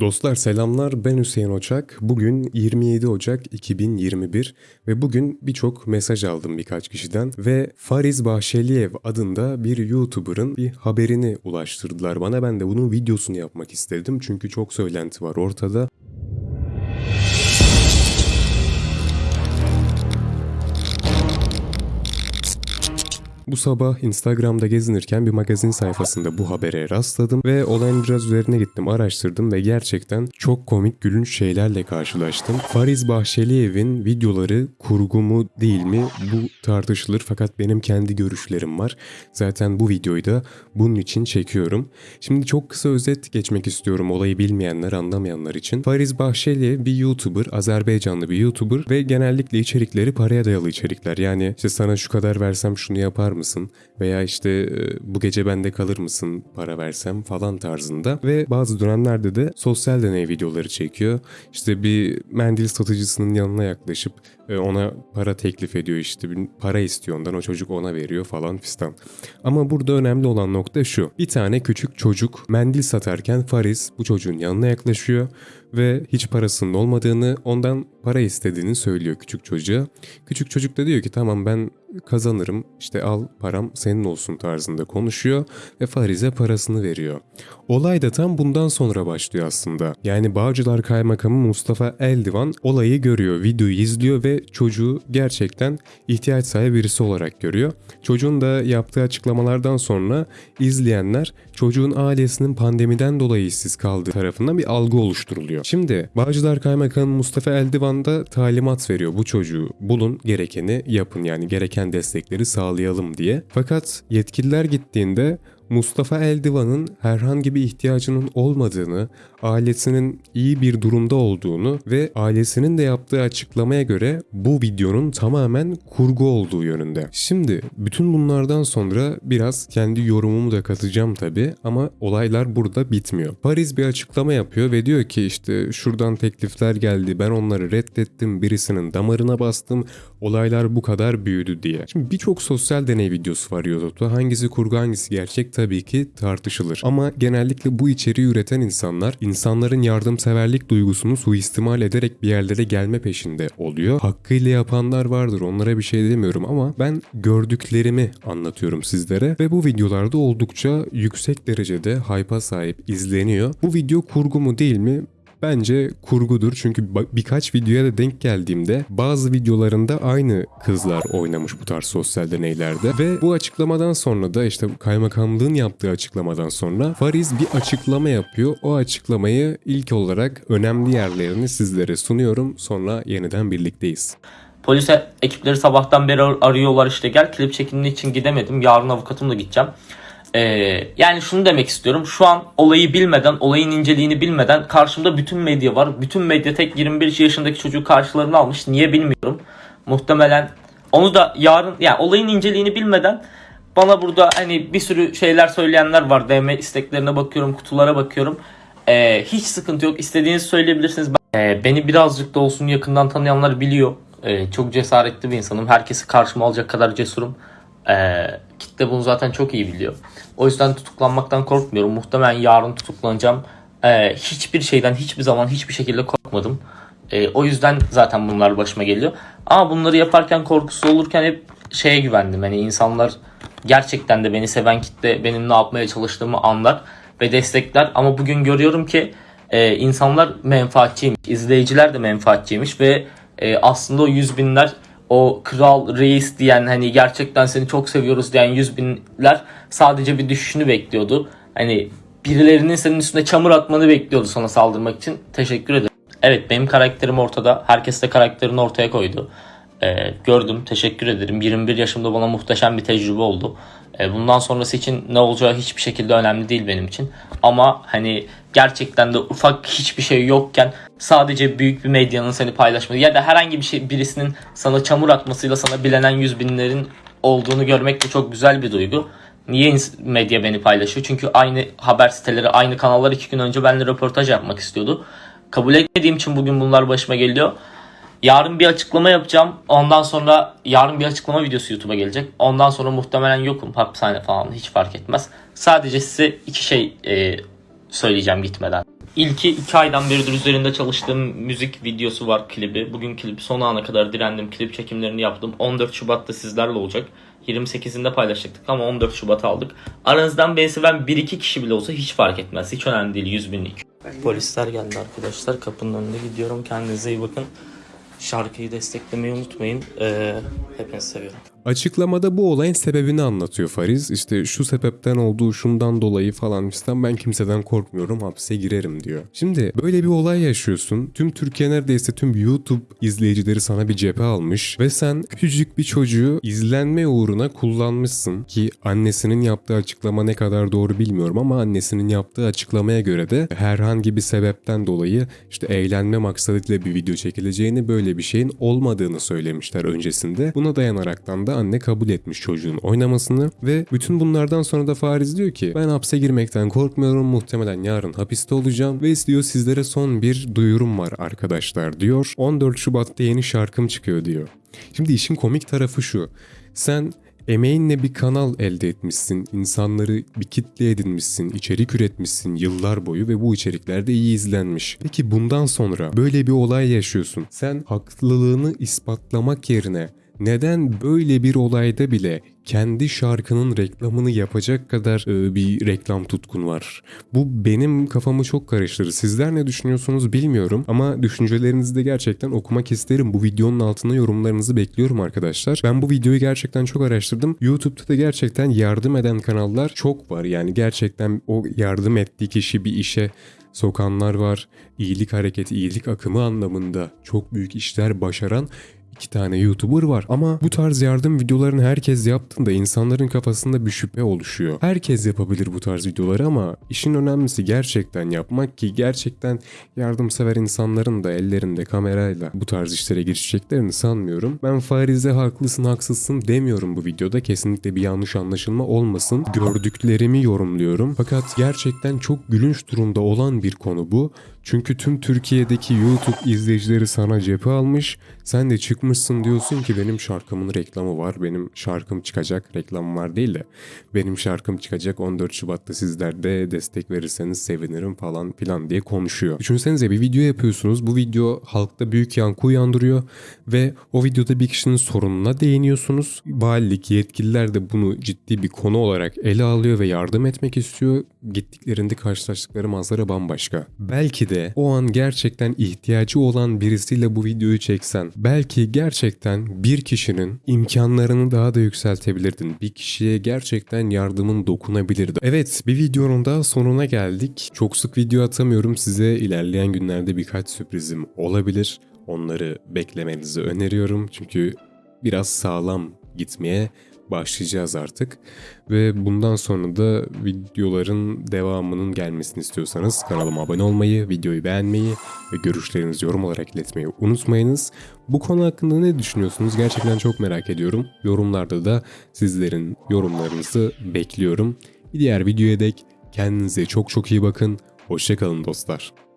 Dostlar selamlar ben Hüseyin Oçak. Bugün 27 Ocak 2021 ve bugün birçok mesaj aldım birkaç kişiden ve Fariz Bahşeliyev adında bir YouTuber'ın bir haberini ulaştırdılar bana. Ben de bunun videosunu yapmak istedim çünkü çok söylenti var ortada. Bu sabah Instagram'da gezinirken bir magazin sayfasında bu habere rastladım ve olayın biraz üzerine gittim, araştırdım ve gerçekten çok komik gülünç şeylerle karşılaştım. Fariz Bahçeliev'in videoları kurgu mu değil mi bu tartışılır fakat benim kendi görüşlerim var. Zaten bu videoyu da bunun için çekiyorum. Şimdi çok kısa özet geçmek istiyorum olayı bilmeyenler, anlamayanlar için. Fariz Bahçeli bir YouTuber, Azerbaycanlı bir YouTuber ve genellikle içerikleri paraya dayalı içerikler. Yani işte sana şu kadar versem şunu yapar mısın? Veya işte e, bu gece bende kalır mısın para versem falan tarzında. Ve bazı dönemlerde de sosyal deney videoları çekiyor. İşte bir mendil satıcısının yanına yaklaşıp e, ona para teklif ediyor işte bir para istiyor ondan o çocuk ona veriyor falan fistan. Ama burada önemli olan nokta şu. Bir tane küçük çocuk mendil satarken Faris bu çocuğun yanına yaklaşıyor ve hiç parasının olmadığını ondan para istediğini söylüyor küçük çocuğa. Küçük çocuk da diyor ki tamam ben kazanırım işte al param senin olsun tarzında konuşuyor ve Fariz'e parasını veriyor. Olay da tam bundan sonra başlıyor aslında. Yani Bağcılar Kaymakamı Mustafa Eldivan olayı görüyor, videoyu izliyor ve çocuğu gerçekten ihtiyaç sahibi birisi olarak görüyor. Çocuğun da yaptığı açıklamalardan sonra izleyenler çocuğun ailesinin pandemiden dolayı işsiz kaldığı tarafından bir algı oluşturuluyor. Şimdi Bağcılar Kaymakamı Mustafa Eldivan da talimat veriyor bu çocuğu bulun gerekeni yapın yani gereken destekleri sağlayalım diye. Fakat yetkililer gittiğinde Mustafa Eldivan'ın herhangi bir ihtiyacının olmadığını, ailesinin iyi bir durumda olduğunu ve ailesinin de yaptığı açıklamaya göre bu videonun tamamen kurgu olduğu yönünde. Şimdi bütün bunlardan sonra biraz kendi yorumumu da katacağım tabi ama olaylar burada bitmiyor. Paris bir açıklama yapıyor ve diyor ki işte şuradan teklifler geldi ben onları reddettim birisinin damarına bastım olaylar bu kadar büyüdü diye. Şimdi birçok sosyal deney videosu var YouTube'da hangisi kurgu hangisi gerçek tabii ki tartışılır. Ama genellikle bu içeriği üreten insanlar insanların yardımseverlik duygusunu suistimal ederek bir yerlere gelme peşinde oluyor. Hakkıyla yapanlar vardır onlara bir şey demiyorum ama ben gördüklerimi anlatıyorum sizlere ve bu videolarda oldukça yüksek derecede hype'a sahip izleniyor. Bu video kurgu mu değil mi Bence kurgudur çünkü birkaç videoya da denk geldiğimde bazı videolarında aynı kızlar oynamış bu tarz sosyal deneylerde ve bu açıklamadan sonra da işte kaymakamlığın yaptığı açıklamadan sonra Fariz bir açıklama yapıyor. O açıklamayı ilk olarak önemli yerlerini sizlere sunuyorum. Sonra yeniden birlikteyiz. Polis ekipleri sabahtan beri arıyorlar işte gel klip çekimini için gidemedim. Yarın avukatımla gideceğim. Ee, yani şunu demek istiyorum. Şu an olayı bilmeden, olayın inceliğini bilmeden karşımda bütün medya var. Bütün medya tek 21 yaşındaki çocuğu karşılarına almış. Niye bilmiyorum. Muhtemelen onu da yarın yani olayın inceliğini bilmeden bana burada hani bir sürü şeyler söyleyenler var. DM isteklerine bakıyorum, kutulara bakıyorum. Ee, hiç sıkıntı yok. İstediğinizi söyleyebilirsiniz. Ee, beni birazcık da olsun yakından tanıyanlar biliyor. Ee, çok cesaretli bir insanım. Herkesi karşıma alacak kadar cesurum. Ee, kitle bunu zaten çok iyi biliyor. O yüzden tutuklanmaktan korkmuyorum. Muhtemelen yarın tutuklanacağım. Ee, hiçbir şeyden hiçbir zaman hiçbir şekilde korkmadım. Ee, o yüzden zaten bunlar başıma geliyor. Ama bunları yaparken korkusuz olurken hep şeye güvendim. Hani insanlar gerçekten de beni seven kitle benim ne yapmaya çalıştığımı anlar ve destekler. Ama bugün görüyorum ki e, insanlar menfaatçiymiş. izleyiciler de menfaatçiymiş ve e, aslında o yüz binler o kral reis diyen hani gerçekten seni çok seviyoruz diyen yüz binler sadece bir düşüşünü bekliyordu. Hani birilerinin senin üstüne çamur atmanı bekliyordu sana saldırmak için. Teşekkür ederim. Evet benim karakterim ortada. Herkes de karakterini ortaya koydu. Ee, gördüm. Teşekkür ederim. 21 yaşımda bana muhteşem bir tecrübe oldu. Ee, bundan sonrası için ne olacağı hiçbir şekilde önemli değil benim için. Ama hani gerçekten de ufak hiçbir şey yokken sadece büyük bir medyanın seni paylaşması ya da herhangi bir şey birisinin sana çamur atmasıyla sana bilenen yüz binlerin olduğunu görmek de çok güzel bir duygu. Niye medya beni paylaşıyor? Çünkü aynı haber siteleri, aynı kanallar iki gün önce benimle röportaj yapmak istiyordu. Kabul etmediğim için bugün bunlar başıma geliyor. Yarın bir açıklama yapacağım. Ondan sonra yarın bir açıklama videosu YouTube'a gelecek. Ondan sonra muhtemelen yokum. Hapishane falan hiç fark etmez. Sadece size iki şey e, söyleyeceğim gitmeden. İlki iki aydan beridir üzerinde çalıştığım müzik videosu var klibi. Bugün klip son ana kadar direndim. Klip çekimlerini yaptım. 14 Şubat'ta sizlerle olacak. 28'inde paylaşacaktık ama 14 Şubat aldık. Aranızdan beni seven 1-2 kişi bile olsa hiç fark etmez. Hiç önemli değil 100 binlik. Polisler geldi arkadaşlar. Kapının önünde gidiyorum. Kendinize iyi bakın. Şarkıyı desteklemeyi unutmayın. Ee, hepinizi seviyorum. Açıklamada bu olayın sebebini anlatıyor Fariz. İşte şu sebepten olduğu şundan dolayı falan fistan ben kimseden korkmuyorum hapse girerim diyor. Şimdi böyle bir olay yaşıyorsun. Tüm Türkiye neredeyse tüm YouTube izleyicileri sana bir cephe almış ve sen küçücük bir çocuğu izlenme uğruna kullanmışsın ki annesinin yaptığı açıklama ne kadar doğru bilmiyorum ama annesinin yaptığı açıklamaya göre de herhangi bir sebepten dolayı işte eğlenme maksadıyla bir video çekileceğini böyle bir şeyin olmadığını söylemişler öncesinde. Buna dayanaraktan da anne kabul etmiş çocuğun oynamasını ve bütün bunlardan sonra da Fariz diyor ki ben hapse girmekten korkmuyorum muhtemelen yarın hapiste olacağım ve diyor sizlere son bir duyurum var arkadaşlar diyor. 14 Şubat'ta yeni şarkım çıkıyor diyor. Şimdi işin komik tarafı şu. Sen Emeğinle bir kanal elde etmişsin, insanları bir kitle edinmişsin, içerik üretmişsin yıllar boyu ve bu içerikler de iyi izlenmiş. Peki bundan sonra böyle bir olay yaşıyorsun. Sen haklılığını ispatlamak yerine neden böyle bir olayda bile kendi şarkının reklamını yapacak kadar e, bir reklam tutkun var? Bu benim kafamı çok karıştırır. Sizler ne düşünüyorsunuz bilmiyorum ama düşüncelerinizi de gerçekten okumak isterim. Bu videonun altına yorumlarınızı bekliyorum arkadaşlar. Ben bu videoyu gerçekten çok araştırdım. YouTube'da da gerçekten yardım eden kanallar çok var. Yani gerçekten o yardım ettiği kişi bir işe sokanlar var. İyilik hareketi, iyilik akımı anlamında çok büyük işler başaran iki tane YouTuber var. Ama bu tarz yardım videolarını herkes yaptığında insanların kafasında bir şüphe oluşuyor. Herkes yapabilir bu tarz videoları ama işin önemlisi gerçekten yapmak ki gerçekten yardımsever insanların da ellerinde kamerayla bu tarz işlere girişeceklerini sanmıyorum. Ben Fariz'e haklısın haksızsın demiyorum bu videoda. Kesinlikle bir yanlış anlaşılma olmasın. Gördüklerimi yorumluyorum. Fakat gerçekten çok gülünç durumda olan bir konu bu. Çünkü tüm Türkiye'deki YouTube izleyicileri sana cephe almış. Sen de çıkmışsın diyorsun ki benim şarkımın reklamı var. Benim şarkım çıkacak. Reklam var değil de. Benim şarkım çıkacak 14 Şubat'ta sizler de destek verirseniz sevinirim falan filan diye konuşuyor. Düşünsenize bir video yapıyorsunuz. Bu video halkta büyük yankı uyandırıyor. Ve o videoda bir kişinin sorununa değiniyorsunuz. Valilik yetkililer de bunu ciddi bir konu olarak ele alıyor ve yardım etmek istiyor. Gittiklerinde karşılaştıkları manzara bambaşka. Belki de o an gerçekten ihtiyacı olan birisiyle bu videoyu çeksen, belki gerçekten bir kişinin imkanlarını daha da yükseltebilirdin. Bir kişiye gerçekten yardımın dokunabilirdi. Evet, bir videonun da sonuna geldik. Çok sık video atamıyorum size. ilerleyen günlerde birkaç sürprizim olabilir. Onları beklemenizi öneriyorum. Çünkü biraz sağlam gitmeye başlayacağız artık. Ve bundan sonra da videoların devamının gelmesini istiyorsanız kanalıma abone olmayı, videoyu beğenmeyi ve görüşlerinizi yorum olarak iletmeyi unutmayınız. Bu konu hakkında ne düşünüyorsunuz? Gerçekten çok merak ediyorum. Yorumlarda da sizlerin yorumlarınızı bekliyorum. Bir diğer videoya dek kendinize çok çok iyi bakın. Hoşçakalın dostlar.